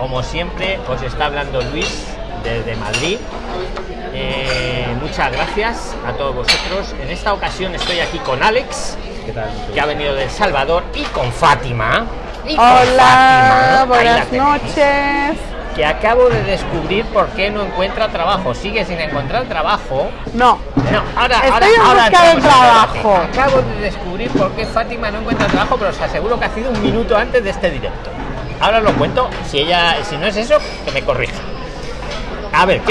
como siempre, os está hablando Luis desde Madrid. Eh, muchas gracias a todos vosotros. En esta ocasión estoy aquí con Alex, que ha venido de El Salvador, y con Fátima. Y con Hola, Fátima. Buenas noches. Que acabo de descubrir por qué no encuentra trabajo. Sigue sin encontrar trabajo. No, No, ahora, Estoy ahora, en trabajo. Acabo de descubrir por qué Fátima no encuentra trabajo, pero os aseguro que ha sido un minuto antes de este directo. Ahora os lo cuento. Si ella, si no es eso, que me corrija. A ver,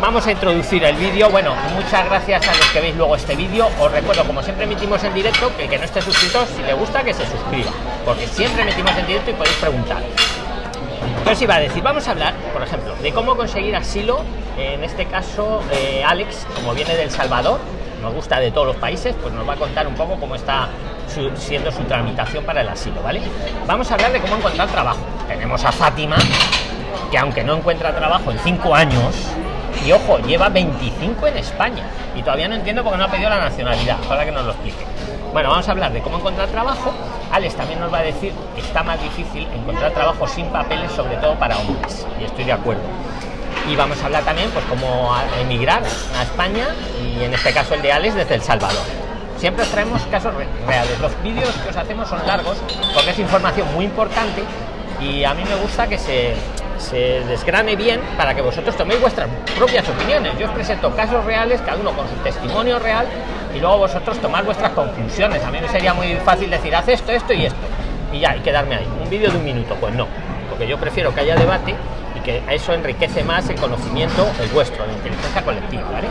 vamos a introducir el vídeo. Bueno, muchas gracias a los que veis luego este vídeo. Os recuerdo, como siempre emitimos en directo, que el que no esté suscrito, si le gusta, que se suscriba. Porque siempre emitimos en directo y podéis preguntar. Entonces iba a decir, vamos a hablar, por ejemplo, de cómo conseguir asilo. En este caso, eh, Alex, como viene del Salvador, nos gusta de todos los países, pues nos va a contar un poco cómo está su- siendo su tramitación para el asilo, ¿vale? Vamos a hablar de cómo encontrar trabajo. Tenemos a Fátima, que aunque no encuentra trabajo en cinco años, y ojo, lleva 25 en España, y todavía no entiendo por qué no ha pedido la nacionalidad, para que nos lo explique. Bueno, vamos a hablar de cómo encontrar trabajo. Alex también nos va a decir que está más difícil encontrar trabajo sin papeles, sobre todo para hombres, y estoy de acuerdo. Y vamos a hablar también, pues, cómo emigrar a España, y en este caso el de Alex desde El Salvador. Siempre os traemos casos re- reales. Los vídeos que os hacemos son largos porque es información muy importante y a mí me gusta que se, se desgrane bien para que vosotros toméis vuestras propias opiniones. Yo os presento casos reales, cada uno con su testimonio real y luego vosotros tomar vuestras conclusiones. A mí me sería muy fácil decir, haz esto, esto y esto. Y ya, y quedarme ahí. Un vídeo de un minuto, pues no. Porque yo prefiero que haya debate y que eso enriquece más el conocimiento, el vuestro, la inteligencia colectiva, ¿vale?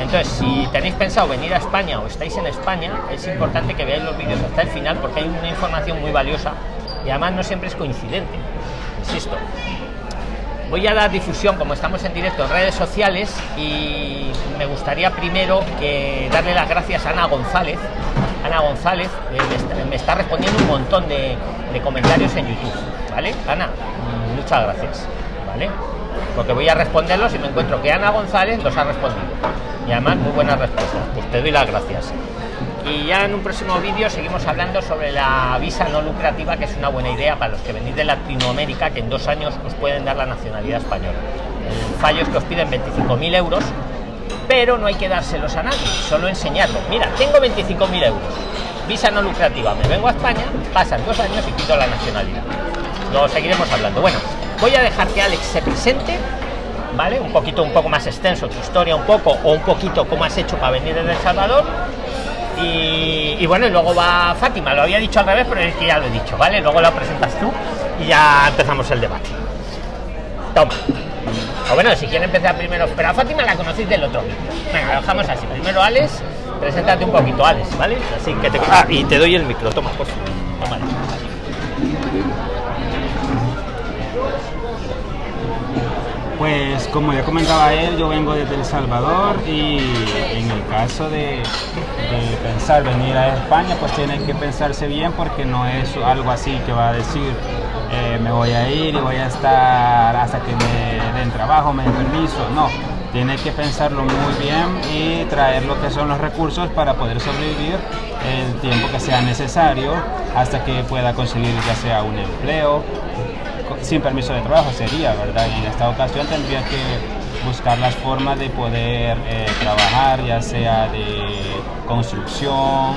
Entonces, si tenéis pensado venir a España o estáis en España, es importante que veáis los vídeos hasta el final porque hay una información muy valiosa y además no siempre es coincidente. Insisto, voy a dar difusión como estamos en directo en redes sociales y me gustaría primero que darle las gracias a Ana González. Ana González eh, me, está, me está respondiendo un montón de, de comentarios en YouTube, ¿vale? Ana, mm, muchas gracias, Porque voy a responderlos y me encuentro que Ana González los ha respondido. Y además muy buenas respuestas. Pues te doy las gracias. Y ya en un próximo vídeo seguimos hablando sobre la visa no lucrativa, que es una buena idea para los que venís de Latinoamérica, que en dos años os pueden dar la nacionalidad española. El fallo es que os piden 25.000 euros, pero no hay que dárselos a nadie, solo enseñarlo. Mira, tengo 25.000 euros, visa no lucrativa, me vengo a España, pasan dos años y pido la nacionalidad. Lo seguiremos hablando. Bueno, voy a dejar que Alex se presente, ¿vale? Un poquito, un poco más extenso, tu historia un poco, o un poquito cómo has hecho para venir desde El Salvador. Y, bueno, y luego va Fátima, lo había dicho al revés, pero es que ya lo he dicho, ¿vale? Luego lo presentas tú y ya empezamos el debate. Toma. O bueno, si quiere empezar primero, pero a Fátima la conocéis del otro. Venga, lo dejamos así. Primero Alex, preséntate un poquito, Alex, ¿vale? Así que te... Ah, y te doy el micro, toma, por favor. Pues como ya comentaba él, yo vengo desde El Salvador y en el caso de, pensar venir a España, pues tienen que pensarse bien porque no es algo así que va a decir eh, me voy a ir y voy a estar hasta que me den trabajo, me den permiso. No, tiene que pensarlo muy bien y traer lo que son los recursos para poder sobrevivir el tiempo que sea necesario hasta que pueda conseguir ya sea un empleo sin permiso de trabajo sería, ¿verdad? En esta ocasión tendría que buscar las formas de poder eh, trabajar, ya sea de construcción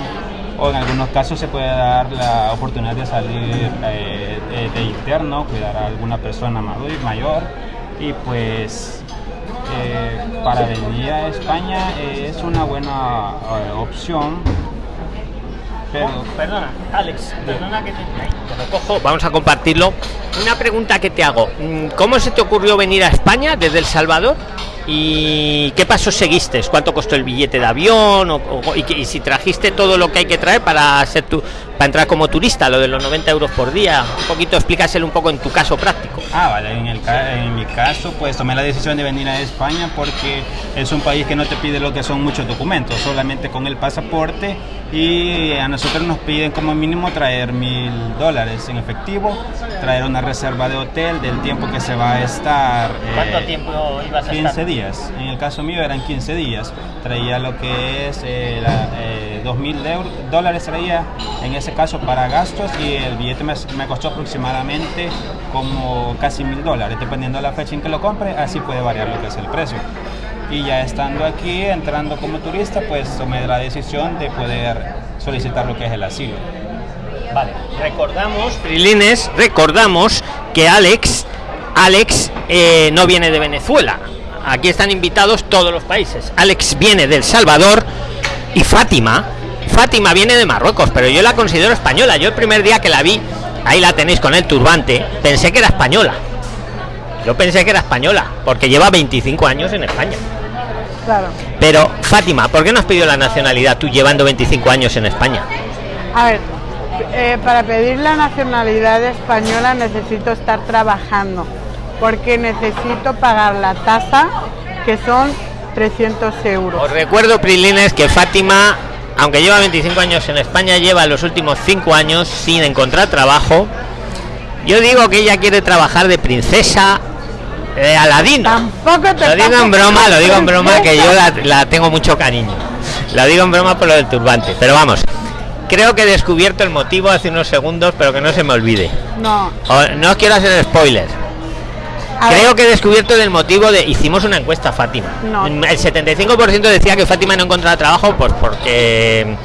o en algunos casos se puede dar la oportunidad de salir eh, de, de interno, cuidar a alguna persona mayor, y pues eh, para venir a España es una buena eh, opción. Perdona, Alex, perdona que te, Ay, te lo cojo. Vamos a compartirlo. Una pregunta que te hago. Mm, ¿Cómo se te ocurrió venir a España desde El Salvador? ¿Y qué pasos seguiste? ¿Cuánto costó el billete de avión? O, o- y, y si trajiste todo lo que hay que traer para ser tu, para entrar como turista, lo de los 90 euros por día. Un poquito, explícaselo un poco en tu caso práctico. Ah, vale, en, el, ca- en mi caso pues tomé la decisión de venir a España porque es un país que no te pide lo que son muchos documentos, solamente con el pasaporte y a nosotros nos piden como mínimo traer mil dólares en efectivo, traer una reserva de hotel del tiempo que se va a estar. eh, ¿Cuánto tiempo ibas a 15 estar? días, en el caso mío eran 15 días, traía lo que es eh, la, eh, 2.000 euros- dólares traía en ese ese caso para gastos y el billete me, me costó aproximadamente como casi mil dólares, dependiendo de la fecha en que lo compre, así puede variar lo que es el precio. Y ya estando aquí, entrando como turista, pues tomé la decisión de poder solicitar lo que es el asilo. Vale, recordamos, Prilines, recordamos que Alex, Alex eh, no viene de Venezuela. Aquí están invitados todos los países. Alex viene del Salvador y Fátima, Fátima viene de Marruecos, pero yo la considero española. Yo el primer día que la vi, ahí la tenéis con el turbante, pensé que era española. Yo pensé que era española, porque lleva 25 años en España. Claro. Pero, Fátima, ¿por qué no has pedido la nacionalidad tú llevando 25 años en España? A ver, eh, para pedir la nacionalidad española necesito estar trabajando, porque necesito pagar la tasa, que son 300 euros. Os recuerdo, Prilines, que Fátima, aunque lleva 25 años en España, lleva los últimos 5 años sin encontrar trabajo. Yo digo que ella quiere trabajar de princesa eh, Aladino. Tampoco te Lo digo en broma, lo digo en broma, que yo la, la tengo mucho cariño. Lo digo en broma por lo del turbante. Pero vamos, creo que he descubierto el motivo hace unos segundos, pero que no se me olvide. No, O- no quiero hacer spoiler. A Creo ver, que he descubierto el motivo de. Hicimos una encuesta, Fátima. No. El 75% decía que Fátima no encontraba trabajo pues porque,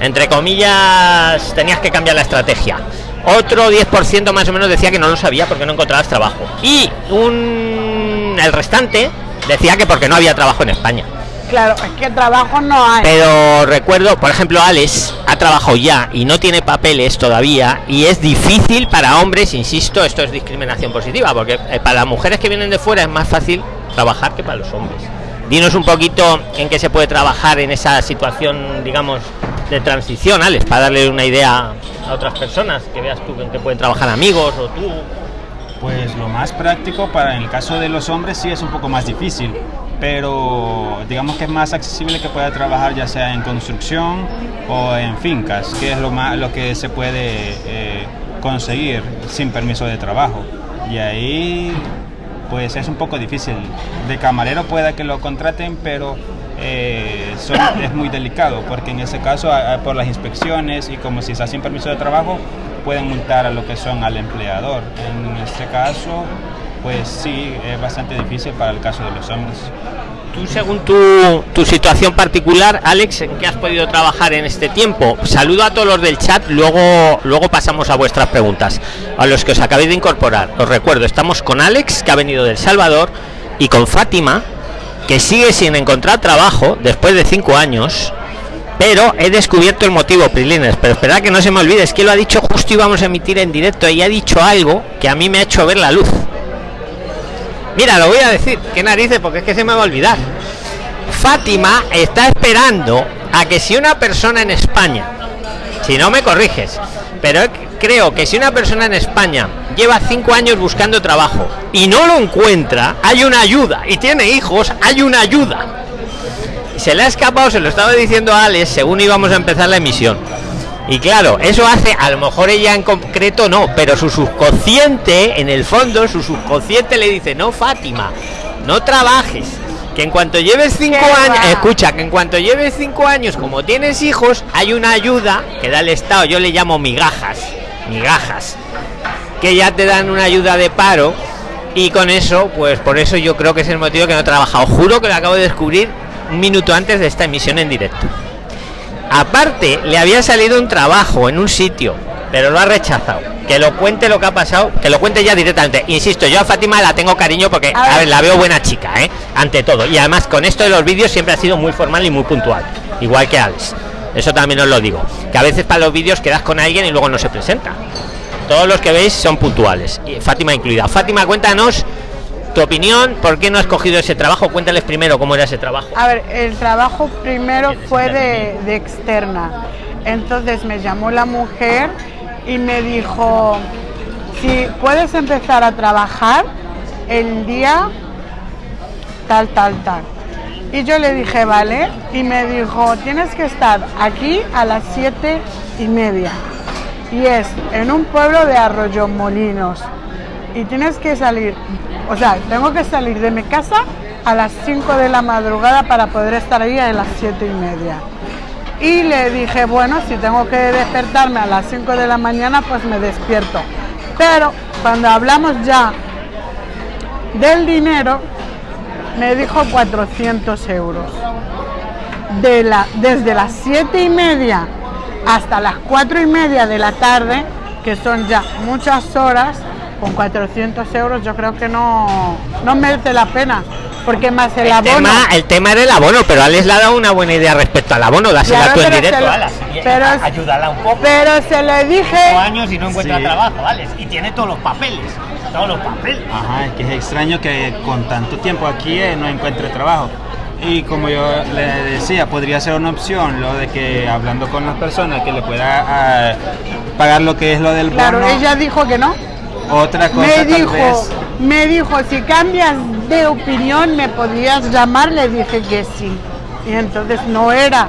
entre comillas, tenías que cambiar la estrategia. Otro 10% más o menos decía que no lo sabía porque no encontrabas trabajo. Y un, el restante decía que porque no había trabajo en España. Claro, es que trabajo no hay. Pero recuerdo, por ejemplo, Alex ha trabajado ya y no tiene papeles todavía y es difícil para hombres, insisto, esto es discriminación positiva, porque eh, para las mujeres que vienen de fuera es más fácil trabajar que para los hombres. Dinos un poquito en qué se puede trabajar en esa situación, digamos, de transición, Alex, para darle una idea a otras personas, que veas tú en qué pueden trabajar amigos o tú. Pues lo más práctico para en el caso de los hombres sí es un poco más difícil, pero digamos que es más accesible que pueda trabajar ya sea en construcción o en fincas, que es lo más lo que se puede eh, conseguir sin permiso de trabajo. Y ahí pues es un poco difícil. De camarero pueda que lo contraten, pero eh, son- es muy delicado, porque en ese caso a- a- por las inspecciones y como si está sin permiso de trabajo, pueden multar a lo que son al empleador. En este caso, pues sí, es bastante difícil para el caso de los hombres. Tú, según tu, tu situación particular, Alex, ¿en qué has podido trabajar en este tiempo? Saludo a todos los del chat, luego, luego pasamos a vuestras preguntas. A los que os acabéis de incorporar, os recuerdo, estamos con Alex, que ha venido del Salvador, y con Fátima, que sigue sin encontrar trabajo después de cinco años. Pero he descubierto el motivo, Prilines. Pero esperad que no se me olvide, es que lo ha dicho justo íbamos a emitir en directo y ha dicho algo que a mí me ha hecho ver la luz. Mira, lo voy a decir, qué narices, porque es que se me va a olvidar. Fátima está esperando a que si una persona en España, si no me corriges, pero creo que si una persona en España lleva cinco años buscando trabajo y no lo encuentra, hay una ayuda y tiene hijos, hay una ayuda. Se le ha escapado, se lo estaba diciendo a Alex según íbamos a empezar la emisión. Y claro, eso hace, a lo mejor ella en concreto no, pero su subconsciente, en el fondo, su subconsciente le dice, no, Fátima, no trabajes. Que en cuanto lleves cinco ¿Qué años, escucha, que en cuanto lleves cinco años, como tienes hijos, hay una ayuda que da el Estado, yo le llamo migajas, migajas, que ya te dan una ayuda de paro y con eso, pues por eso yo creo que es el motivo que no he trabajado. Juro que lo acabo de descubrir un minuto antes de esta emisión en directo. Aparte, le había salido un trabajo en un sitio, pero lo ha rechazado. Que lo cuente lo que ha pasado, que lo cuente ya directamente. Insisto, yo a Fátima la tengo cariño porque, A ver, la veo buena chica, ¿eh? Ante todo. Y además, con esto de los vídeos siempre ha sido muy formal y muy puntual. Igual que Alex. Eso también os lo digo. Que a veces para los vídeos quedas con alguien y luego no se presenta. Todos los que veis son puntuales. Y Fátima incluida. Fátima, cuéntanos tu opinión. ¿Por qué no has cogido ese trabajo? Cuéntales primero cómo era ese trabajo. A ver, el trabajo primero fue de, de externa. Entonces me llamó la mujer y me dijo, si puedes empezar a trabajar el día tal, tal, tal. Y yo le dije, vale, y me dijo, tienes que estar aquí a las siete y media. Y es en un pueblo de Arroyo Molinos. Y tienes que salir, o sea, tengo que salir de mi casa a las 5 de la madrugada para poder estar ahí a las siete y media. Y le dije, bueno, si tengo que despertarme a las 5 de la mañana, pues me despierto. Pero cuando hablamos ya del dinero, me dijo 400 euros. De la, desde las 7 y media hasta las 4 y media de la tarde, que son ya muchas horas, con 400 euros yo creo que no, no merece la pena. Porque más el, El abono. tema, el tema era el abono, pero Alex le ha dado una buena idea respecto al abono. Dásela Claro, tú en pero directo, se lo- Alas. Y- pero- Ayúdala un poco. Pero se le dije. Años y no encuentra Sí. trabajo, Alex. Y tiene todos los papeles. Todos los papeles. Ajá, es que es extraño que con tanto tiempo aquí eh, no encuentre trabajo. Y como yo le decía, podría ser una opción lo de que hablando con las personas que le pueda ah, pagar lo que es lo del Claro, bono. ella dijo que no. Otra cosa Me tal dijo, vez. me dijo, si cambias de opinión, me podías llamar. Le dije que sí. Y entonces no era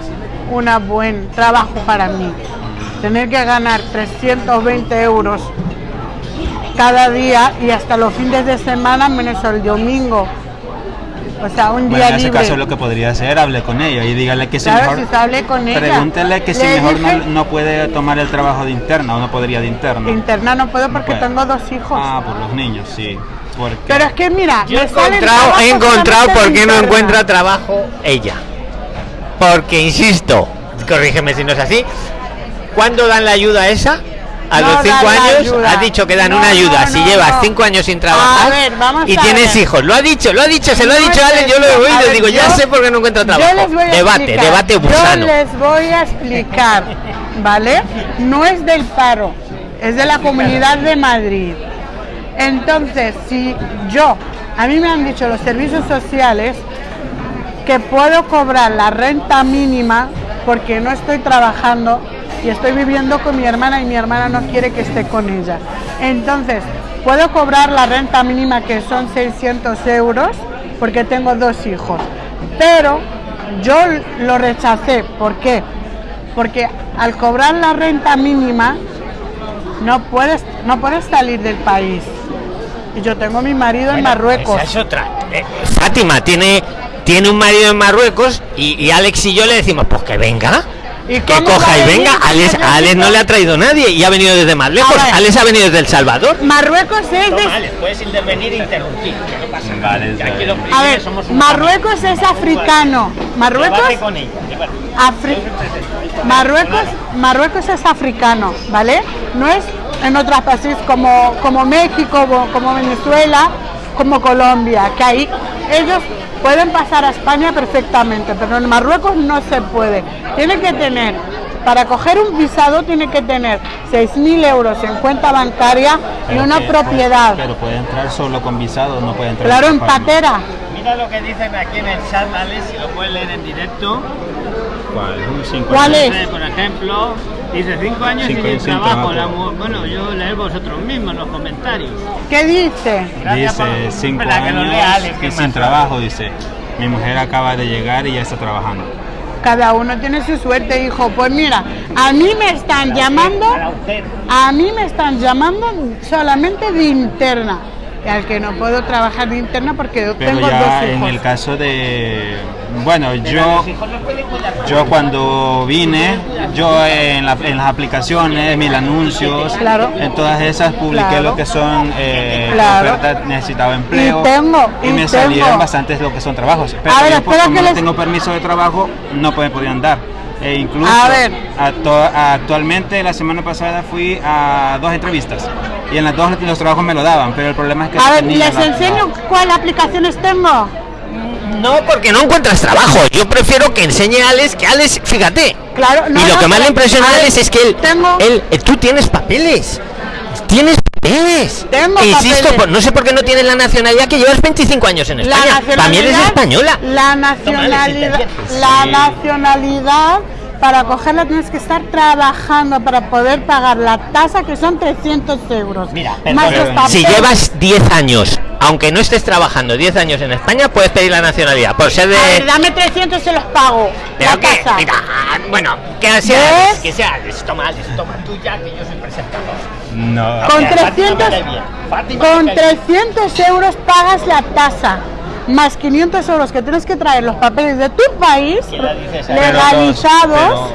un buen trabajo para mí. Tener que ganar 320 euros cada día y hasta los fines de semana menos el domingo. O sea, un Bueno, día en ese libre. caso lo que podría hacer, hable con ella y dígale que si Claro, mejor. si se hable con ella. Pregúntele que si mejor dije- no, no puede tomar el trabajo de interna o no podría de interna. Interna no puedo porque tengo dos hijos. Ah, por los niños, sí. Porque Pero es que mira, Yo he encontrado, he encontrado por qué no encuentra trabajo ella. Porque, insisto, corrígeme si no es así, ¿cuándo dan la ayuda esa? A No los cinco años ayuda. has dicho que dan No, una ayuda no, si llevas cinco años sin trabajar ver, y tienes hijos. Lo ha dicho, lo ha dicho, se lo ha dicho es Alex, yo lo he oído ver, digo, ya yo- sé por qué no encuentra Yo trabajo. Debate, explicar. debate Yo gusano. les voy a explicar, ¿vale? No es del paro, es de la Comunidad de Madrid. Entonces, si yo, a mí me han dicho los servicios sociales que puedo cobrar la renta mínima porque no estoy trabajando y estoy viviendo con mi hermana y mi hermana no quiere que esté con ella. Entonces, puedo cobrar la renta mínima que son 600 euros porque tengo dos hijos. Pero yo lo rechacé. ¿Por qué? Porque al cobrar la renta mínima no puedes, no puedes salir del país. Y yo tengo mi marido en Bueno, Marruecos. esa es otra. Eh, Fátima tiene, tiene un marido en Marruecos y, y Alex y yo le decimos, pues que venga. ¿Y Que coja y venga. Alex, necesito- a Alex no le ha traído nadie y ha venido desde más lejos. Alex ha venido desde El Salvador. Marruecos es de, puedes intervenir e interrumpir. Que no pasa Vale, está bien. A ver, Marruecos es africano. Marruecos, con ella. Afri- Marruecos, Marruecos es africano, ¿vale? No es en otros países como, como México, como- como Venezuela, como Colombia, que ahí ellos pueden pasar a España perfectamente, pero en Marruecos no se puede. Tiene que tener, para coger un visado, tiene que tener 6.000 euros en cuenta bancaria y una que- propiedad. Pero puede entrar solo con visado, no puede entrar Claro, en patera. Mira lo que dicen aquí en el chat, Alex, si lo puedes leer en directo. ¿Cuál? Un cinco ¿Cuál años. es? Por ejemplo, dice cinco años Cinco sin trabajo. trabajo. La mu- bueno, yo leer vosotros mismos en los comentarios. ¿Qué dice? Gracias Dice por- cinco Espera, que lo años lea Alex, que sin trabajo, dice. Mi mujer acaba de llegar y ya está trabajando. Cada uno tiene su suerte, hijo. Pues mira, a mí me están llamando, a mí me están llamando solamente de interna. Al que no puedo trabajar de interna porque Pero tengo ya dos en hijos. el caso de... Bueno, yo, yo cuando vine, yo en, la- en las aplicaciones, mil anuncios, Claro. en todas esas publiqué Claro. lo que son eh, Claro. ofertas, necesitaba empleo. Y tengo, y y me tengo. salieron bastantes lo que son trabajos. Pero A ver, yo, pues, como que no les- tengo permiso de trabajo, no me podían dar. E incluso A ver. actu- actualmente la semana pasada fui a dos entrevistas y en las dos los trabajos me lo daban, pero el problema es que A no ver, les la- enseño cuáles aplicaciones tengo. No, porque no encuentras trabajo. Yo prefiero que enseñe a Alex, que Alex, fíjate. Claro, no, y lo no, que más le impresiona a Alex es que él, tengo- él, eh, tú tienes papeles. Tienes papeles. Tengo E insisto, papeles. por- no sé por qué no tienes la nacionalidad que llevas 25 años en La España. nacionalidad. También eres española. La nacionalidad. Sí. La nacionalidad. Para cogerla tienes que estar trabajando para poder pagar la tasa que son 300 euros. Mira, más los. Si llevas 10 años, aunque no estés trabajando 10 años en España, puedes pedir la nacionalidad. Por ser de. A ver, dame 300 se los pago. Pero la que, tasa. mira, bueno, que sea, ¿Ves? que sea, Alex, toma, Alex, toma tú ya, que yo soy presentador. No. Con Mira, Fátima me 300, cae bien. Fátima con me cae bien. 300 euros pagas la tasa. Más 500 euros que tienes que traer los papeles de tu país legalizados.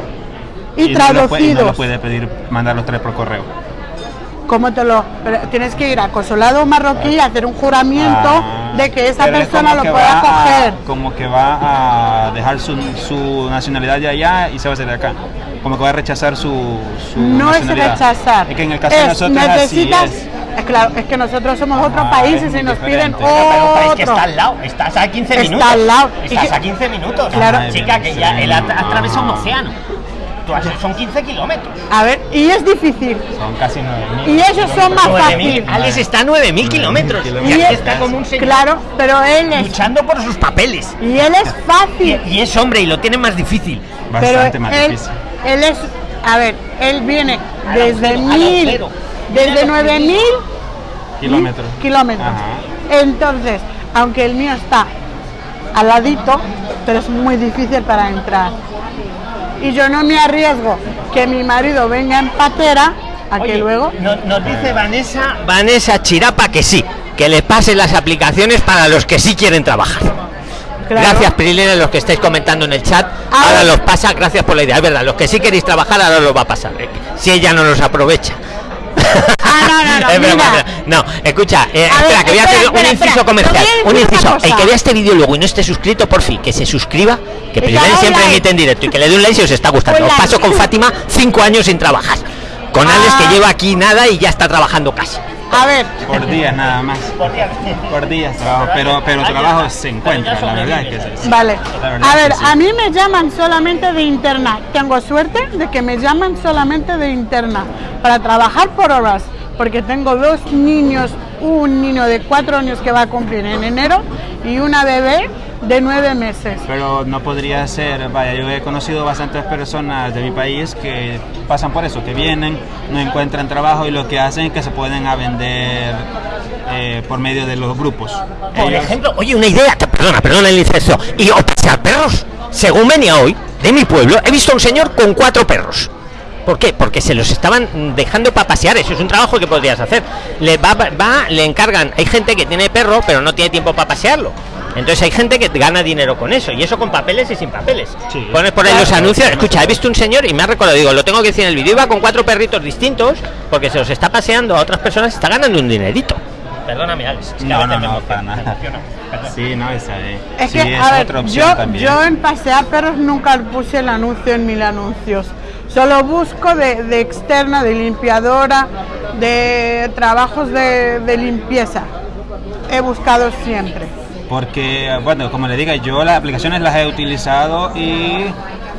Y, no lo y no traducidos. lo puede pedir, mandar los tres por correo. ¿Cómo te lo.? tienes que ir a consulado marroquí y hacer un juramento Ah, de que esa persona lo pueda a- coger. como que va a dejar su, su nacionalidad de allá y se va a hacer de acá. Como que va a rechazar su, su No es rechazar. Es que en el caso de nosotros así necesitas. es. Es claro, es que nosotros somos otros Ah, países y nos piden. Pero, pero es que otro. está al lado, estás a 15 Está minutos. al lado. Y Estás que- a 15 minutos. Claro. Ay, Chica, que ya sí. él atra- atraviesa un océano. Tú has- son 15 kilómetros. A ver, y es difícil. Son casi 9.000. Y ellos son más 9.000. fácil. Alex está a 9.000 kilómetros. Y está como un señor Claro, pero él es. luchando por sus papeles. Y él es fácil. y es hombre y lo tiene más difícil. Pero Bastante más él, difícil. él es. A ver, él viene desde mil. Desde Mira lo que 9000 Kilómetros. kilómetros. Ajá. Entonces, aunque el mío está al ladito, pero es muy difícil para entrar. Y yo no me arriesgo que mi marido venga en patera a que Oye, luego. no- nos dice Vanessa, Vanessa Chirapa que sí, que le pase las aplicaciones para los que sí quieren trabajar. Claro. Gracias, Prilina, los que estáis comentando en el chat. Ahora- Ahora los pasa, gracias por la idea. Es verdad, los que sí queréis trabajar, ahora los va a pasar. Si ella no los aprovecha. Ah, no, no, no, Es broma, mira. es broma. No, escucha, eh, espera, ver, que voy a hacer espera, un inciso comercial. Un inciso. El que vea este vídeo luego y no esté suscrito, por fin, que se suscriba, que un siempre like. emite en directo y que le dé un like si os está gustando. Os paso con Fátima cinco años sin trabajar. Con Alex, Ah. que lleva aquí nada y ya está trabajando casi. A ver, Por días nada más. Por días trabajo. Pero, pero trabajo se encuentra, la verdad es que sí. vale. A ver, sí. a mí me llaman solamente de interna. Tengo suerte de que me llaman solamente de interna para trabajar por horas, porque tengo dos niños, un niño de cuatro años que va a cumplir en enero y una bebé de nueve meses. Pero no podría ser, vaya, yo he conocido bastantes personas de mi país que pasan por eso, que vienen, no encuentran trabajo y lo que hacen es que se pueden a vender eh, por medio de los grupos. Por Ellos- ejemplo, oye, una idea, te- perdona, perdona el incesto. Y o pasear perros. Según venía hoy, de mi pueblo, he visto a un señor con cuatro perros. ¿Por qué? Porque se los estaban dejando para pasear. Eso es un trabajo que podrías hacer. Le va, va, le encargan. Hay gente que tiene perro, pero no tiene tiempo para pasearlo. Entonces hay gente que gana dinero con eso. Y eso con papeles y sin papeles. Sí. Pones por ahí los Claro. anuncios. Escucha, he visto un señor y me ha recordado, digo, lo tengo que decir en el vídeo. Iba con cuatro perritos distintos porque se los está paseando a otras personas y está ganando un dinerito. Perdóname, Alex. es que a No, no, me no, para nada. Sí, no, esa es, Es sí, que, es a ver, otra opción yo, también. yo en pasear perros nunca puse el anuncio en mil anuncios. Solo busco de, de externa, de limpiadora, de trabajos de, de limpieza. He buscado siempre. Porque, bueno, como le diga, yo las aplicaciones las he utilizado y,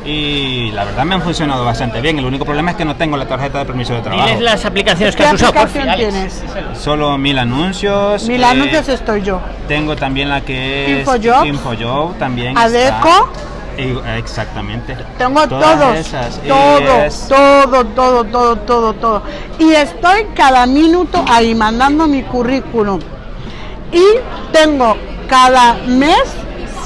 y la verdad me han funcionado bastante bien. El único problema es que no tengo la tarjeta de permiso de trabajo. Diles las aplicaciones que ¿Qué has usado, por tienes? Solo mil anuncios. Mil eh, anuncios estoy yo. Tengo también la que es Infojobs. Infojob también. Adeco. está. Y- exactamente. Tengo Todas todos, todo, todo, todo, todo, todo, todo. Y estoy cada minuto ahí mandando mi currículum. Y tengo cada mes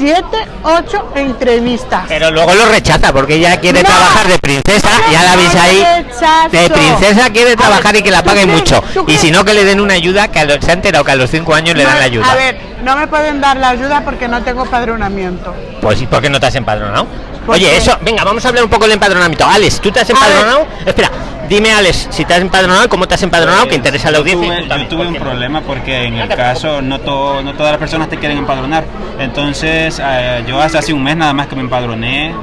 siete, ocho entrevistas. Pero luego lo rechaza porque ella quiere No. trabajar de princesa, ya la veis ahí. rechazo. De princesa quiere trabajar ver, y que la ¿tú paguen mucho. Y si no, que le den una ayuda, que a los, se ha enterado que a los 5 años le dan la ayuda. A ver, no me pueden dar la ayuda porque no tengo padronamiento. Pues ¿y por qué no te has empadronado? Porque- Oye, eso, venga, vamos a hablar un poco del empadronamiento. Alex, ¿tú te has empadronado? Espera, dime Alex, si te has empadronado, ¿cómo te has empadronado? que interesa a la audiencia. tuve- tú Yo también, tuve un problema porque en el caso no, to- no todas las personas te quieren empadronar. Entonces eh, yo hasta hace un mes nada más que me empadroné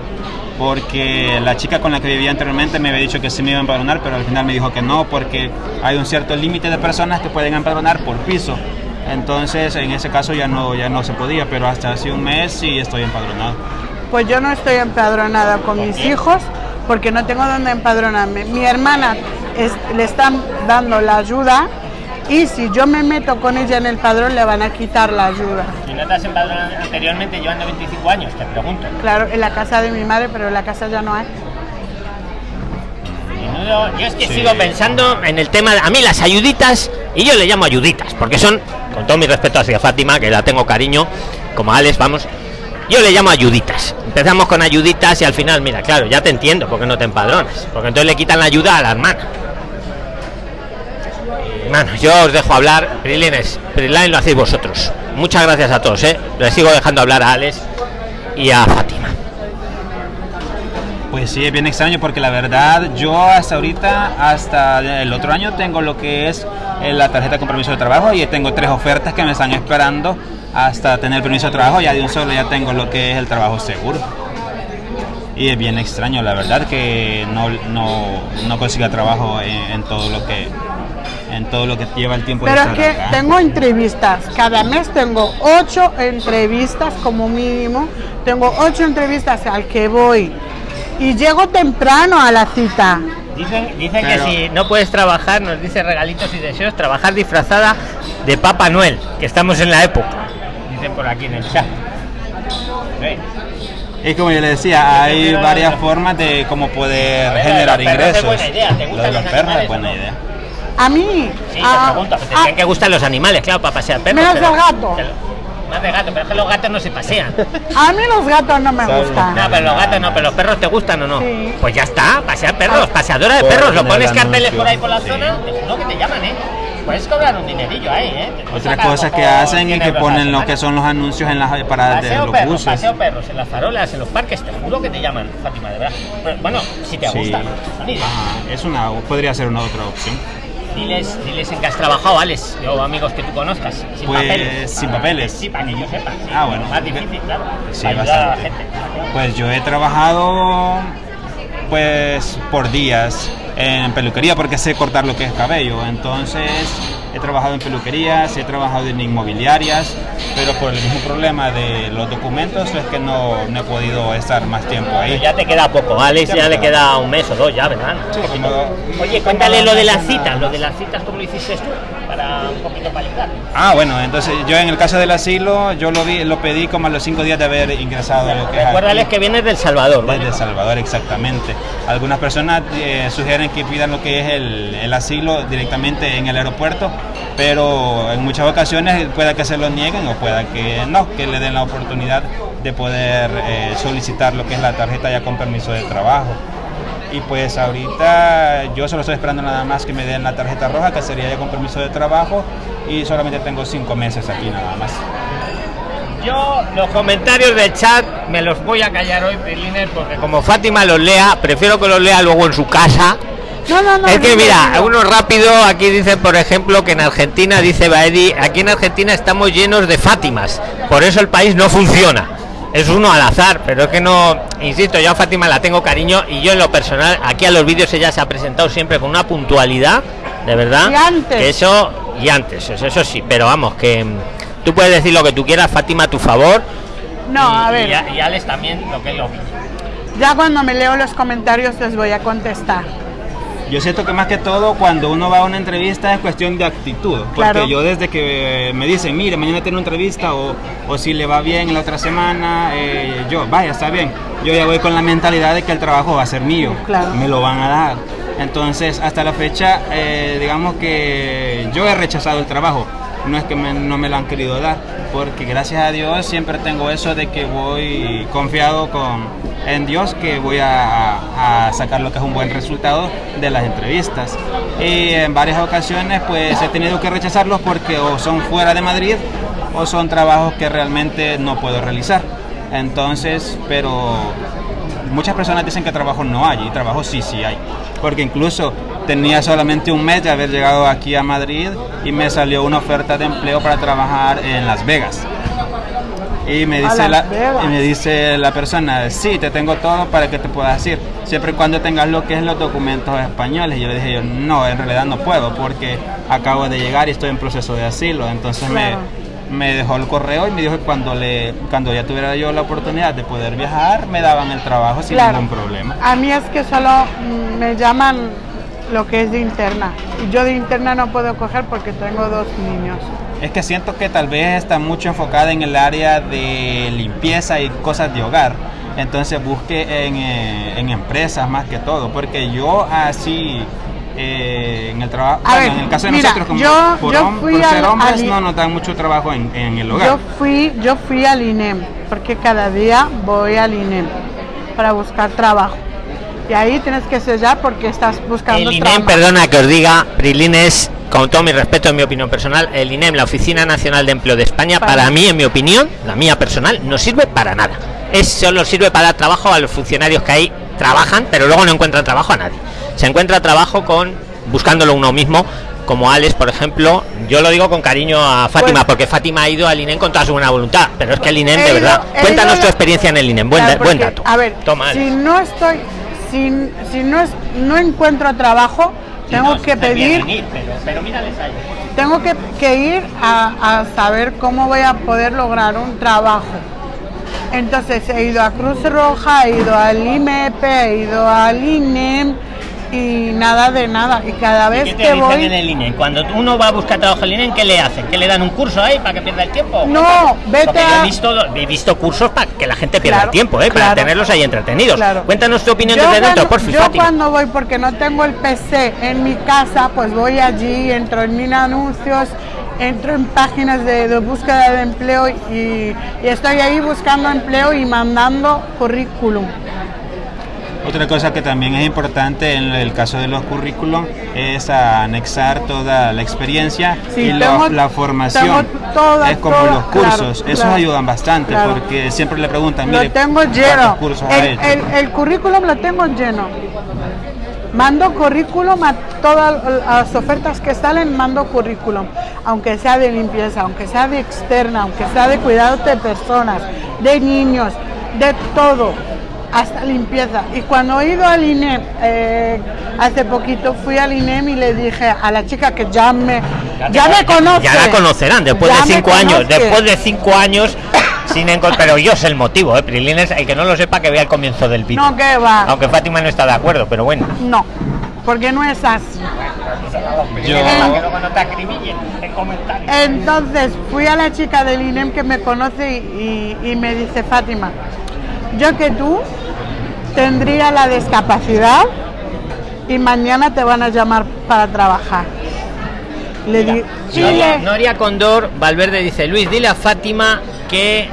porque la chica con la que vivía anteriormente me había dicho que sí me iba a empadronar, pero al final me dijo que no porque hay un cierto límite de personas que pueden empadronar por piso. Entonces en ese caso ya no, ya no se podía, pero hasta hace un mes sí estoy empadronado. Pues yo no estoy empadronada con mis hijos porque no tengo dónde empadronarme. Mi hermana es- le están dando la ayuda y si yo me meto con ella en el padrón le van a quitar la ayuda. Si no te has empadronado anteriormente llevando 25 años, te pregunto. Claro, en la casa de mi madre, pero en la casa ya no hay. Yo, yo es que sigo pensando en el tema, de- a mí las ayuditas, y yo le llamo ayuditas, porque son, con todo mi respeto hacia Fátima, que la tengo cariño, como Alex, vamos, yo le llamo ayuditas. Empezamos con ayuditas y al final, mira, claro, ya te entiendo, porque no te empadronas, porque entonces le quitan la ayuda a la hermana. Hermano, yo os dejo hablar, Prilines, Priline lo hacéis vosotros. Muchas gracias a todos, ¿eh? Le sigo dejando hablar a Alex y a Fátima. Pues sí, es bien extraño porque la verdad yo hasta ahorita, hasta el otro año tengo lo que es eh, la tarjeta con permiso de trabajo y tengo tres ofertas que me están esperando hasta tener el permiso de trabajo, ya de un solo ya tengo lo que es el trabajo seguro. Y es bien extraño, la verdad, que no, no, no consiga trabajo en, en todo lo que en todo lo que lleva el tiempo de Pero es estar que acá. tengo entrevistas, cada mes tengo ocho entrevistas como mínimo, tengo ocho entrevistas al que voy y llego temprano a la cita. Dicen, dicen Pero- que si no puedes trabajar, nos dice regalitos y deseos, trabajar disfrazada de Papá Noel, que estamos en la época. Por aquí en el chat. Sí. Es como yo le decía, hay varias formas de cómo poder A ver, generar los perros es ingresos. buena idea, ¿te Lo gustan de los los perros es buena no? idea. A mí, Sí, ah, te pregunto, que gustan los animales, claro, para pasear perros. Menos pero- el gato. pero- Más de gato, pero es que los gatos no se pasean. a mí los gatos no me gustan. No, pero los gatos no, pero los perros te gustan o no. Sí. Pues ya está, pasear perros, Ah. paseadora de perros, lo pones el carteles por ahí por la Sí. zona, juro que te llaman, ¿eh? Puedes cobrar un dinerillo ahí, ¿eh? Otra cosa que hacen 100 es que ponen lo que son los anuncios en las paradas de los buses. paseo perros, en las farolas, en los parques, te juro que te llaman, Fátima, de verdad. Pero, bueno, si te Sí. gusta. Ah, es una, podría ser una otra opción. Diles, diles en que has trabajado, Alex, o amigos que tú conozcas, sin Pues, papeles. sin papeles. Sí, para que yo sepa. sí. Ah, bueno. Más difícil, claro. Sí, para ayudar a la bastante. gente. Pues yo he trabajado pues por días en peluquería porque sé cortar lo que es cabello. Entonces he trabajado en peluquerías, he trabajado en inmobiliarias, pero por el mismo problema de los documentos es que no, no he podido estar más tiempo Pero ahí. ya te queda poco, Alex, Ya ya, le queda. un mes o dos ya, ¿verdad? Sí, como- Oye, cuéntale lo de las citas, lo de las citas, ¿cómo lo hiciste tú? Para un poquito para ayudar. Ah, bueno, entonces yo en el caso del asilo, yo lo vi, lo pedí como a los cinco días de haber ingresado a lo que es Recuérdales aquí. que vienes del Salvador, ¿vale? Desde El Salvador, exactamente. Algunas personas eh, sugieren que pidan lo que es el, el asilo directamente en el aeropuerto, pero en muchas ocasiones pueda que se lo nieguen o pueda que no, que le den la oportunidad de poder eh, solicitar lo que es la tarjeta ya con permiso de trabajo. Y pues ahorita yo solo estoy esperando nada más que me den la tarjeta roja, que sería ya con permiso de trabajo, y solamente tengo cinco meses aquí nada más. Yo los comentarios del chat me los voy a callar hoy, Prilines, porque como Fátima los lea, prefiero que los lea luego en su casa. No, no, no. es que mira, no. uno rápido, aquí dicen por ejemplo que en Argentina, dice Baedi, aquí en Argentina estamos llenos de Fátimas, por eso el país no funciona. Es uno al azar, pero es que no, insisto, yo a Fátima la tengo cariño y yo en lo personal, aquí a los vídeos ella se ha presentado siempre con una puntualidad, de verdad. Y antes. Que eso, y antes, eso, eso sí, pero vamos, que mm, tú puedes decir lo que tú quieras, Fátima, a tu favor. No, y, a ver, Y, y Alex también lo que es lo mismo. ya cuando me leo los comentarios les voy a contestar. Yo siento que más que todo cuando uno va a una entrevista es cuestión de actitud. Porque Claro. yo desde que me dicen, mire, mañana tiene una entrevista o, o si le va bien la otra semana, eh, yo, vaya, está bien. Yo ya voy con la mentalidad de que el trabajo va a ser mío. Claro. Me lo van a dar. Entonces, hasta la fecha, eh, digamos que yo he rechazado el trabajo. No es que me- no me lo han querido dar, porque gracias a Dios siempre tengo eso de que voy confiado con, en Dios que voy a, sacar lo que es un buen resultado de las entrevistas. Y en varias ocasiones pues he tenido que rechazarlos porque o son fuera de Madrid o son trabajos que realmente no puedo realizar. Entonces, pero muchas personas dicen que trabajo no hay y trabajo sí, sí hay. Porque incluso tenía solamente un mes de haber llegado aquí a Madrid y me salió una oferta de empleo para trabajar en Las Vegas. Y me dice, la, y me dice la persona, sí, te tengo todo para que te puedas ir, siempre y cuando tengas lo que es los documentos españoles. Y yo le dije, yo, no, en realidad no puedo porque acabo de llegar y estoy en proceso de asilo. Entonces Claro. me, me dejó el correo y me dijo que cuando, le, cuando ya tuviera yo la oportunidad de poder viajar, me daban el trabajo sin Claro. ningún problema. A mí es que solo mm, me llaman lo que es de interna. Y yo de interna no puedo coger porque tengo dos niños. Es que siento que tal vez está mucho enfocada en el área de limpieza y cosas de hogar. Entonces busque en, eh, en empresas más que todo. Porque yo así eh, en el trabajo, A bueno, ver, en el caso de mira, nosotros como yo- por, yo hom- fui por ser hombres no nos dan mucho trabajo en, en el hogar. Yo fui, yo fui al INEM, porque cada día voy al INEM para buscar trabajo. Y ahí tienes que sellar porque estás buscando El INEM, perdona que os diga, Prilines, con todo mi respeto, en mi opinión personal, el INEM, la Oficina Nacional de Empleo de España, Para- para mí, en mi opinión, la mía personal, no sirve para nada. Es solo sirve para dar trabajo a los funcionarios que hay trabajan, pero luego no encuentran trabajo a nadie. Se encuentra trabajo con buscándolo uno mismo, como Alex, por ejemplo. Yo lo digo con cariño a Fátima, Pues- porque Fátima ha ido al INEM con toda su buena voluntad, pero es que el INEM, de verdad. Cuéntanos tu experiencia en el INEM. Buen, Claro, buen porque, dato. A ver, Toma, si no estoy, si, si no, es, no encuentro trabajo, tengo que pedir, pero, mírales ahí. tengo que, que ir a, a saber cómo voy a poder lograr un trabajo. Entonces he ido a Cruz Roja, he ido al IMEP, he ido al INEM y nada de nada. Y cada vez ¿Qué te que dicen voy... en el INEM? Cuando uno va a buscar trabajo en el INEM, ¿qué le hacen? ¿Que le dan un curso ahí para que pierda el tiempo? No, vete Porque yo he a- visto, he visto cursos para que la gente pierda Claro, el tiempo, ¿eh? para tenerlos ahí entretenidos. Claro. Cuéntanos tu opinión Yo desde dentro, por Yo cuando voy, porque no tengo el PC en mi casa, pues voy allí, entro en mil anuncios, entro en páginas de, de búsqueda de empleo y, y estoy ahí buscando empleo y mandando currículum. Otra cosa que también es importante en el caso de los currículum es anexar toda la experiencia Sí, y la- formación. toda, es como toda, los cursos, claro, esos claro, ayudan bastante claro. porque siempre le preguntan, mire, Lo tengo ¿cuántos lleno. cursos El, hecho? el- el currículum lo tengo lleno. Mando currículum a todas las ofertas que salen, mando currículum, aunque sea de limpieza, aunque sea de externa, aunque sea de cuidado de personas, de niños, de todo, hasta limpieza. Y cuando he ido al INEM, eh, hace poquito fui al INEM y le dije a la chica que ya me, ya me conoce. Ya la conocerán después ya de cinco años. Después de cinco años sin Pero yo sé el motivo, ¿eh? Prilines, el que no lo sepa que vea el comienzo del vídeo. No, que va. Aunque Fátima no está de acuerdo, pero bueno. No, porque no es así. Yo- comentarios. Entonces fui a la chica del INEM que me conoce y, y- y me dice, Fátima, yo que tú tendría la discapacidad y mañana te van a llamar para trabajar. Le di, Noria, Condor Valverde dice, Luis, dile a Fátima que,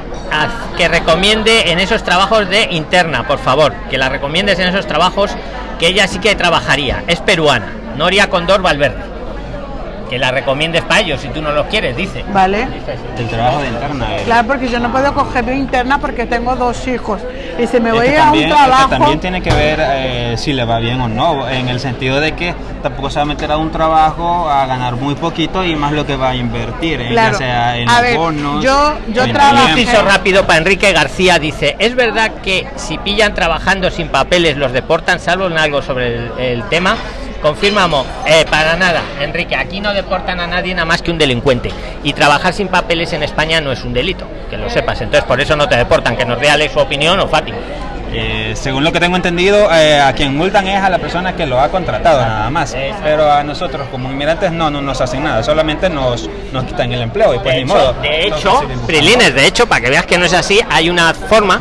que recomiende en esos trabajos de interna, por favor, que la recomiendes en esos trabajos que ella sí que trabajaría. Es peruana, Noria Condor Valverde. Que la recomiendes para ellos si tú no los quieres, dice. ¿Vale? El trabajo de interna. Claro, porque yo no puedo coger de interna porque tengo dos hijos. Y si me Es voy que a también, un es que trabajo... también tiene que ver eh, si le va bien o no, en el sentido de que tampoco se va a meter a un trabajo a ganar muy poquito y más lo que va a invertir, eh, Claro. ya sea en A ver, bonos. yo- yo trabajo- rápido para Enrique García dice, ¿es verdad que si pillan trabajando sin papeles los deportan? Salvo en algo sobre el, el tema. Confirmamos, eh, para nada, Enrique, aquí no deportan a nadie nada más que un delincuente. Y trabajar sin papeles en España no es un delito, que lo sepas. Entonces por eso no te deportan, que nos dé Alex su opinión o Fátima. Eh, según lo que tengo entendido, eh, a quien multan es a la persona que lo ha contratado nada más. Pero a nosotros como inmigrantes no, no nos hacen nada, solamente nos, nos quitan el empleo y pues de ni hecho, modo. de hecho. Prilines, de hecho, para que veas que no es así, hay una forma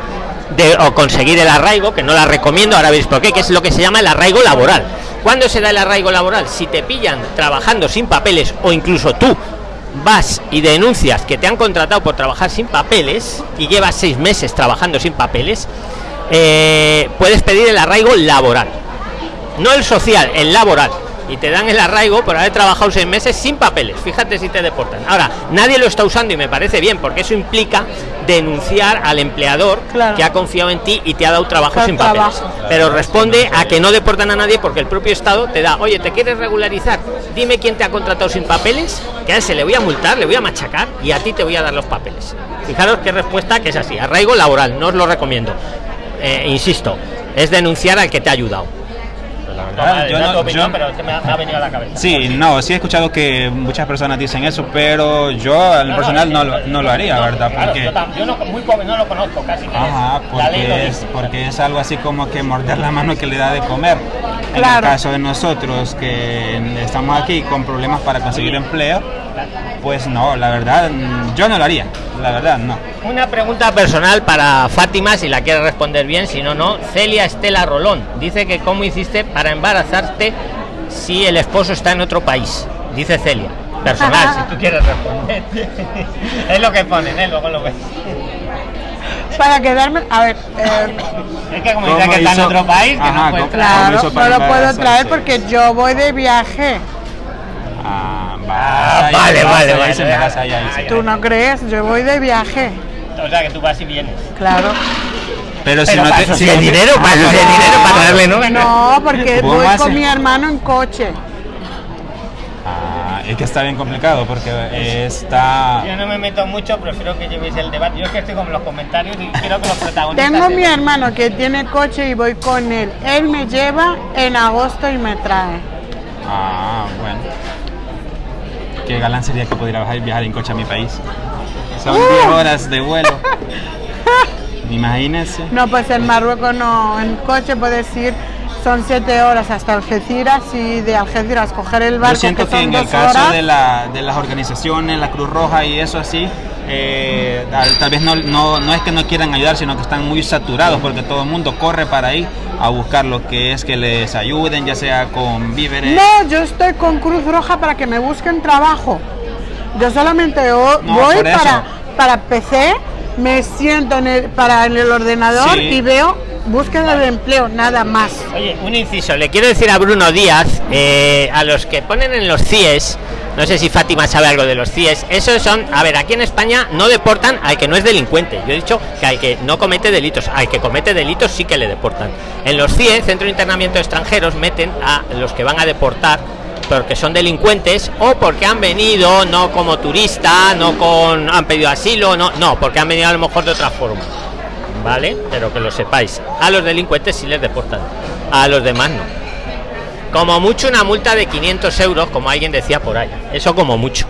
de o conseguir el arraigo, que no la recomiendo, ahora veis por qué, que es lo que se llama el arraigo laboral. ¿Cuándo se da el arraigo laboral? Si te pillan trabajando sin papeles o incluso tú vas y denuncias que te han contratado por trabajar sin papeles y llevas seis meses trabajando sin papeles, eh, puedes pedir el arraigo laboral no el social, el laboral. Y te dan el arraigo por haber trabajado seis meses sin papeles. Fíjate si te deportan. Ahora, nadie lo está usando y me parece bien, porque eso implica denunciar al empleador Claro. que ha confiado en ti y te ha dado trabajo Claro, sin papeles. trabajo. Pero responde a que no deportan a nadie porque el propio Estado te da, oye, ¿te quieres regularizar? Dime quién te ha contratado sin papeles, que a ese le voy a multar, le voy a machacar y a ti te voy a dar los papeles. Fijaros qué respuesta que es así. Arraigo laboral, no os lo recomiendo. Eh, insisto, es denunciar al que te ha ayudado. Verdad, yo no- yo- pero me ha, venido a la cabeza. Sí, no, sí he escuchado que muchas personas dicen eso, pero yo en lo personal no lo, no lo haría, ¿verdad? Porque, yo, no, muy pobre, no lo conozco casi. ajá, porque, es, porque es algo así como que morder la mano que le da de comer. En el Claro. caso de nosotros que estamos aquí con problemas para conseguir empleo, pues no, la verdad, yo no lo haría, la verdad, no. Una pregunta personal para Fátima, si la quieres responder bien, si no, no. Celia Estela Rolón dice que cómo hiciste para embarazarte si el esposo está en otro país. Dice Celia. Personal, si tú quieres responder. es lo que ponen, ¿eh? luego lo ves. Para quedarme, a ver, eh, Es que como ¿Cómo dice que está en otro país, que Ajá, no puede ¿cómo- traer. ¿Cómo claro, hizo no lo puedo traer porque yo voy de viaje. Ah, Ah, vale, vale, vale. se me vas ahí, ahí. ¿Tú no crees? Yo voy de viaje. O sea, que tú vas y vienes. Claro. Pero si Pero no te- eso si no te- dinero, para sí hay Ah, dinero, para traerle novia. No, porque ¿Cómo voy con mi hermano en coche. Ah, es que está bien complicado porque está... Yo no me meto mucho, prefiero que llevéis el debate. Yo es que estoy con los comentarios y quiero que los protagonistas. Tengo mi hermano que tiene coche y voy con él. Él me lleva en agosto y me trae. Ah, bueno. Qué galán sería que pudiera viajar, viajar en coche a mi país. Son 10 horas de vuelo. Imagínense. No, pues en Marruecos no, en coche puedes ir, son siete horas hasta Algeciras y de Algeciras coger el barco Yo siento que en el caso horas. de, la, de las organizaciones, la Cruz Roja y eso así, eh, tal, tal vez no, no, no es que no quieran ayudar, sino que están muy saturados porque todo el mundo corre para ahí a buscar lo que es que les ayuden, ya sea con víveres. No, yo estoy con Cruz Roja para que me busquen trabajo. Yo solamente No, voy para, para PC, me siento en el, para en el ordenador Sí. y veo búsqueda de empleo, nada más. Oye, un inciso, le quiero decir a Bruno Díaz, eh, a los que ponen en los CIES, no sé si Fátima sabe algo de los CIES, esos son, a ver, aquí en España no deportan al que no es delincuente, yo he dicho que al que no comete delitos, al que comete delitos sí que le deportan. En los CIES, Centro de Internamiento de Extranjeros, meten a los que van a deportar porque son delincuentes o porque han venido no como turista, no con han pedido asilo, no, no, porque han venido a lo mejor de otra forma. ¿Vale? Pero que lo sepáis. A los delincuentes sí les deportan. A los demás no. Como mucho una multa de 500 euros, como alguien decía por ahí. Eso como mucho.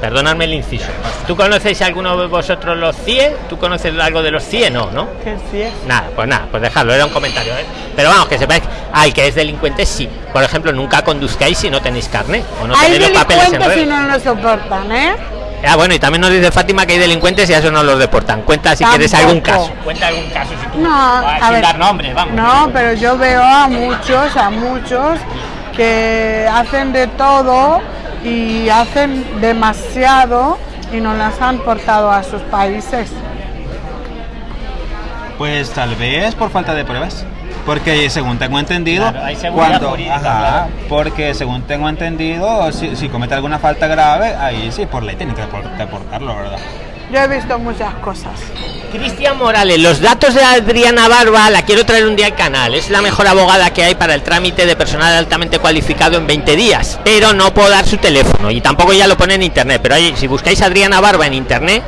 Perdonadme el inciso. ¿Tú conocéis alguno de vosotros los CIE? ¿Tú conoces algo de los CIE? No, ¿no? Sí es. Nada, pues nada, pues dejadlo, era un comentario. ¿eh? Pero vamos, que sepáis, al que es delincuente sí. Por ejemplo, nunca conduzcáis si no tenéis carne o no Hay tenéis los papeles en regla. no lo soportan, ¿eh? Ah, bueno, y también nos dice Fátima que hay delincuentes y a eso no los deportan. Cuenta si quieres algún caso. Cuenta algún caso si tú. No, a sin ver. dar nombres, vamos. No, pero yo veo a muchos, a muchos que hacen de todo y hacen demasiado y no las han portado a sus países. Pues tal vez por falta de pruebas. Porque según tengo entendido, Claro, hay seguridad cuando, jurídica, ajá, claro. porque según tengo entendido, si, si comete alguna falta grave, ahí sí, por ley tienen que depor- deportarlo, ¿verdad? Yo he visto muchas cosas. Cristian Morales, los datos de Adriana Barba la quiero traer un día al canal. Es la mejor abogada que hay para el trámite de personal altamente cualificado en 20 días. Pero no puedo dar su teléfono y tampoco ya lo pone en internet. Pero ahí, si buscáis Adriana Barba en internet,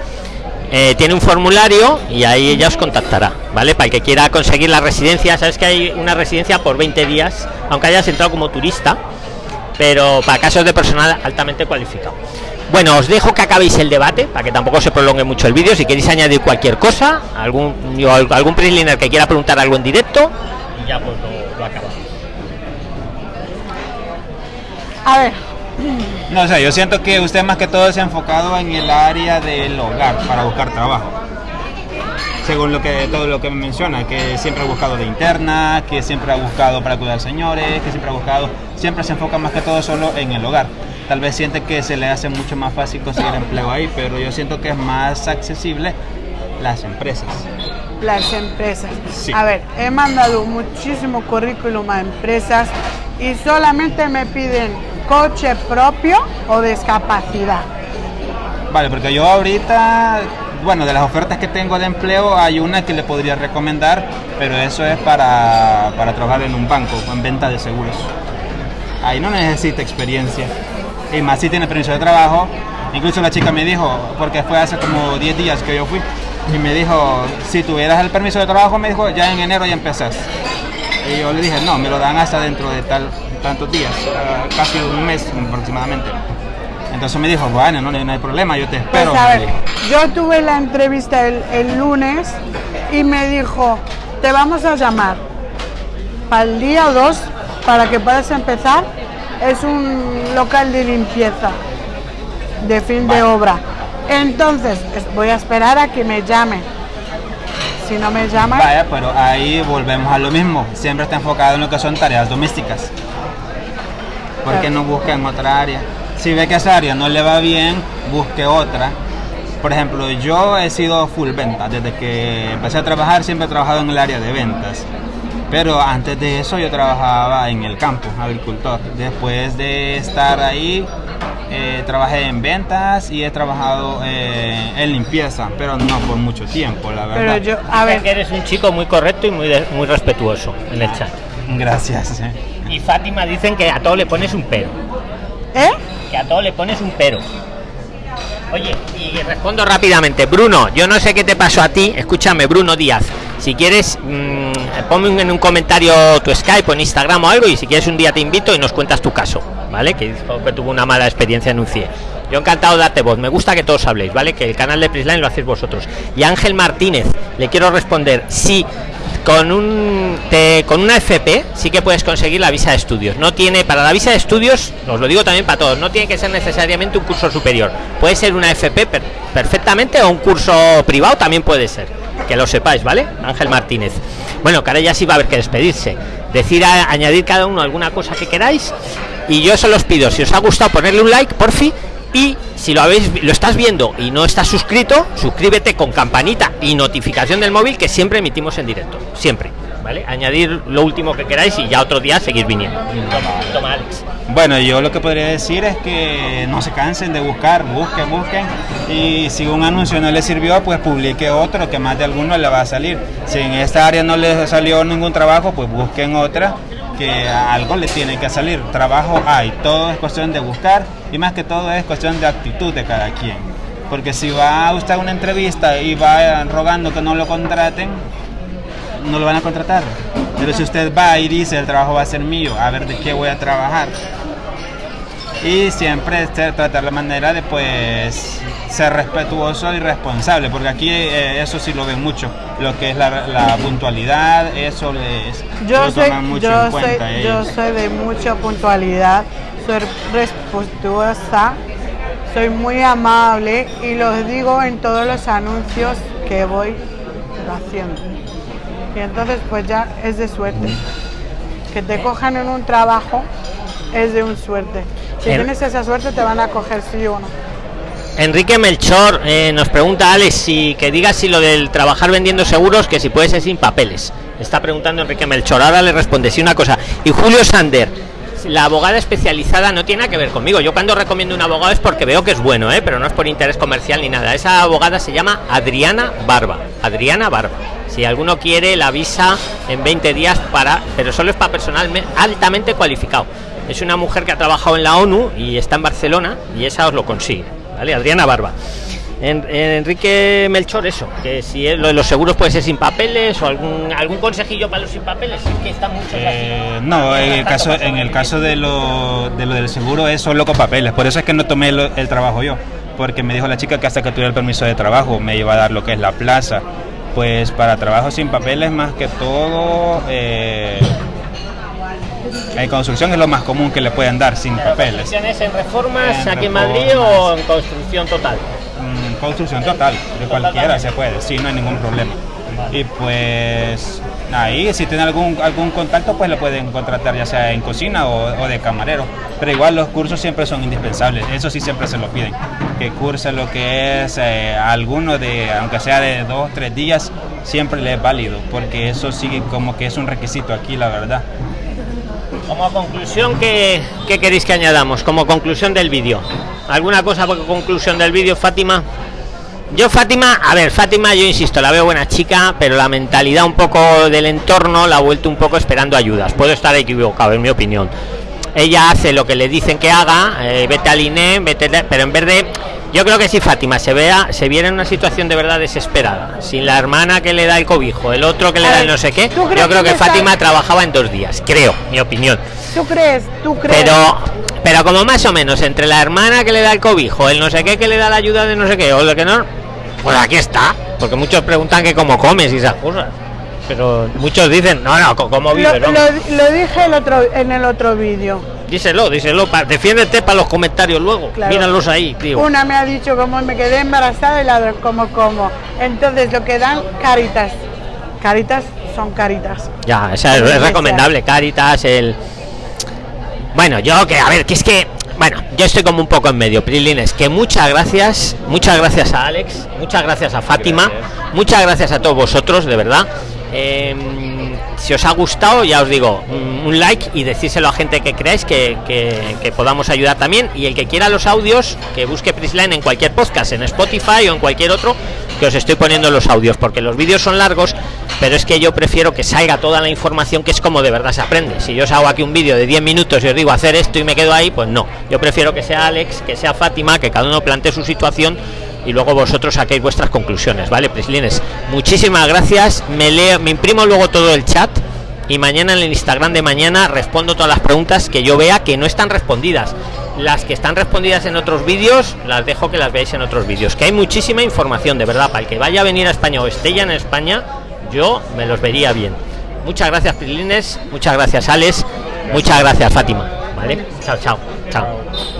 eh, tiene un formulario y ahí ella os contactará, ¿vale? Para el que quiera conseguir la residencia. Sabes que hay una residencia por 20 días, aunque hayas entrado como turista, pero para casos de personal altamente cualificado. Bueno, os dejo que acabéis el debate para que tampoco se prolongue mucho el vídeo. Si queréis añadir cualquier cosa, algún o al- algún preliner que quiera preguntar algo en directo, y ya pues lo, lo acabamos. A ver, No sé, yo siento que usted más que todo se ha enfocado en el área del hogar para buscar trabajo. Según lo que todo lo que me menciona, que siempre ha buscado de interna, que siempre ha buscado para cuidar señores, que siempre ha buscado, siempre se enfoca más que todo solo en el hogar. Tal vez siente que se le hace mucho más fácil conseguir empleo ahí, pero yo siento que es más accesible las empresas. las empresas. Sí. A ver, he mandado muchísimo currículum a empresas y solamente me piden coche propio o discapacidad. Vale, porque yo ahorita, bueno, de las ofertas que tengo de empleo, hay una que le podría recomendar, pero eso es para, para trabajar en un banco, en venta de seguros. Ahí no necesita experiencia. Y más si tiene permiso de trabajo. Incluso la chica me dijo, porque fue hace como 10 días que yo fui, y me dijo, si tuvieras el permiso de trabajo, me dijo, ya en enero ya empezás. Y yo le dije, no, me lo dan hasta dentro de tal, tantos días, ah, casi un mes aproximadamente. Entonces me dijo, bueno, no, no hay problema, yo te Pues espero. a me ver, dijo. yo tuve la entrevista el, el lunes y me dijo, te vamos a llamar para el día 2 para que puedas empezar. Es un local de limpieza de fin de obra. Entonces, es- voy a esperar a que me llamen. Si no me llaman, Vaya, pero ahí volvemos a lo mismo. Siempre está enfocado en lo que son tareas domésticas. ¿Por qué no busca en otra área? Si ve que esa área no le va bien, busque otra. Por ejemplo, yo he sido full venta. Desde que empecé a trabajar siempre he trabajado en el área de ventas. Pero antes de eso yo trabajaba en el campo, agricultor. Después de estar ahí, eh, trabajé en ventas y he trabajado eh, en limpieza, pero no por mucho tiempo, la verdad. Pero yo, a ver, eres un chico muy correcto y muy, de- muy respetuoso en el chat. Gracias. eh. Y Fátima dicen que a todo le pones un pero. ¿eh? Que a todo le pones un pero. Oye, y respondo rápidamente. Bruno, yo no sé qué te pasó a ti. Escúchame, Bruno Díaz. Si quieres, mm, ponme en un comentario tu Skype o en Instagram o algo. Y si quieres, un día te invito y nos cuentas tu caso. ¿Vale? Que tuvo una mala experiencia en un CIE. Yo encantado de darte voz. Me gusta que todos habléis, ¿vale? Que el canal de Prisline lo hacéis vosotros. Y Ángel Martínez, le quiero responder. Sí, con un te- con una FP sí que puedes conseguir la visa de estudios. No tiene para la visa de estudios, os lo digo también para todos, no tiene que ser necesariamente un curso superior. Puede ser una FP per- perfectamente o un curso privado también puede ser. Que lo sepáis, ¿vale? Ángel Martínez. Bueno, que ahora ya sí va a haber que despedirse. Decir a- añadir cada uno alguna cosa que queráis y yo solo os pido si os ha gustado ponerle un like, por fin y si lo habéis lo estás viendo y no estás suscrito, suscríbete con campanita y notificación del móvil que siempre emitimos en directo. Siempre. ¿Vale? Añadir lo último que queráis y ya otro día seguir viniendo. Toma, Alex. Bueno, yo lo que podría decir es que no se cansen de buscar, busquen, busquen. Y si un anuncio no les sirvió, pues publique otro que más de alguno le va a salir. Si en esta área no les salió ningún trabajo, pues busquen otra que algo le tiene que salir. Trabajo hay, todo es cuestión de buscar y más que todo es cuestión de actitud de cada quien. Porque si va usted a una entrevista y va rogando que no lo contraten, no lo van a contratar. Pero si usted va y dice el trabajo va a ser mío, a ver de qué voy a trabajar. Y siempre este, tratar la manera de pues ser respetuoso y responsable, porque aquí eh, eso sí lo ven mucho, lo que es la, la puntualidad, eso les Yo lo soy, toman mucho yo, en soy, cuenta yo ellos. soy de mucha puntualidad, soy respetuosa, soy muy amable y los digo en todos los anuncios que voy haciendo. Y entonces pues ya es de suerte. Que te cojan en un trabajo es de un suerte. Si tienes esa suerte te van a coger sí o no. Enrique Melchor eh, nos pregunta Alex si que diga si lo del trabajar vendiendo seguros que si puede ser sin papeles. Está preguntando Enrique Melchor. Ahora le responde sí una cosa. Y Julio Sander, la abogada especializada no tiene nada que ver conmigo. Yo cuando recomiendo un abogado es porque veo que es bueno, ¿eh? pero no es por interés comercial ni nada. Esa abogada se llama Adriana Barba. Adriana Barba. Si alguno quiere la visa en 20 días para, pero solo es para personal me- altamente cualificado. Es una mujer que ha trabajado en la ONU y está en Barcelona y esa os lo consigue. ¿Vale? Adriana Barba. En- en Enrique Melchor, eso, que si es- lo de los seguros puede ser sin papeles o algún algún consejillo para los sin papeles, es que está mucho Eh, no, en el caso, en el caso de lo, de lo del seguro es solo con papeles. Por eso es que no tomé el trabajo yo. Porque me dijo la chica que hasta que tuviera el permiso de trabajo me iba a dar lo que es la plaza. Pues para trabajo sin papeles más que todo... eh, en construcción es lo más común que le pueden dar sin papeles. ¿Construcciones en reformas En aquí en Madrid o en construcción total? Mm, construcción total, de cualquiera se puede, sí, no hay ningún problema. Y pues ahí, si tiene algún, algún contacto, pues lo pueden contratar ya sea en cocina o, o de camarero. Pero igual los cursos siempre son indispensables, eso sí siempre se lo piden. Que curse lo que es eh, alguno de, aunque sea de dos, tres días, siempre le es válido, porque eso sí como que es un requisito aquí, la verdad. Como conclusión, ¿qué, qué queréis que añadamos? Como conclusión del vídeo. ¿Alguna cosa por conclusión del vídeo, Fátima? Yo, Fátima, a ver, Fátima, yo insisto, la veo buena chica, pero la mentalidad un poco del entorno la ha vuelto un poco esperando ayudas. Puedo estar equivocado, en mi opinión. Ella hace lo que le dicen que haga, eh, vete al INE, vete, pero en vez de. Yo creo que si Fátima se vea, se viera en una situación de verdad desesperada, sin la hermana que le da el cobijo, el otro que le A da ver, el no sé qué, ¿tú yo creo que Fátima trabajaba en dos días, creo, mi opinión. ¿Tú crees? ¿Tú crees? Pero, pero como más o menos, entre la hermana que le da el cobijo, el no sé qué que le da la ayuda de no sé qué, o lo que no, pues aquí está. Porque muchos preguntan que cómo comes y esas cosas. Pero muchos dicen, no, no, ¿cómo lo, vives? lo- vamos. lo dije el otro, en el otro vídeo. Díselo, díselo, pa- defiéndete para los comentarios luego. Claro. Míralos ahí, tío. Una me ha dicho como me quedé embarazada y la otra como como. Entonces lo que dan caritas. Caritas son caritas. Ya, esa es, recomendable, Caritas, el... Bueno, yo que, a ver, que es que... Bueno, yo estoy como un poco en medio, Prilines, que muchas gracias, muchas gracias a Alex, muchas gracias a Fátima, muchas gracias a todos vosotros, de verdad. Eh, si os ha gustado, ya os digo, un like y decírselo a gente que creáis que podamos ayudar también. Y el que quiera los audios, que busque Prisline en cualquier podcast, en Spotify o en cualquier otro, que os estoy poniendo los audios, porque los vídeos son largos, pero es que yo prefiero que salga toda la información, que es como de verdad se aprende. Si yo os hago aquí un vídeo de 10 minutos y os digo hacer esto y me quedo ahí, pues no. Yo prefiero que sea Alex, que sea Fátima, que cada uno plantee su situación y luego vosotros saquéis vuestras conclusiones, ¿vale? Prislines, muchísimas gracias. Me leo, me imprimo luego todo el chat y mañana en el Instagram de mañana respondo todas las preguntas que yo vea que no están respondidas. Las que están respondidas en otros vídeos, las dejo que las veáis en otros vídeos. Que hay muchísima información, de verdad, para el que vaya a venir a España o esté ya en España, yo me los vería bien. Muchas gracias, Prislines, muchas gracias, Alex, muchas gracias, Fátima. ¿Vale? Chao, chao, chao.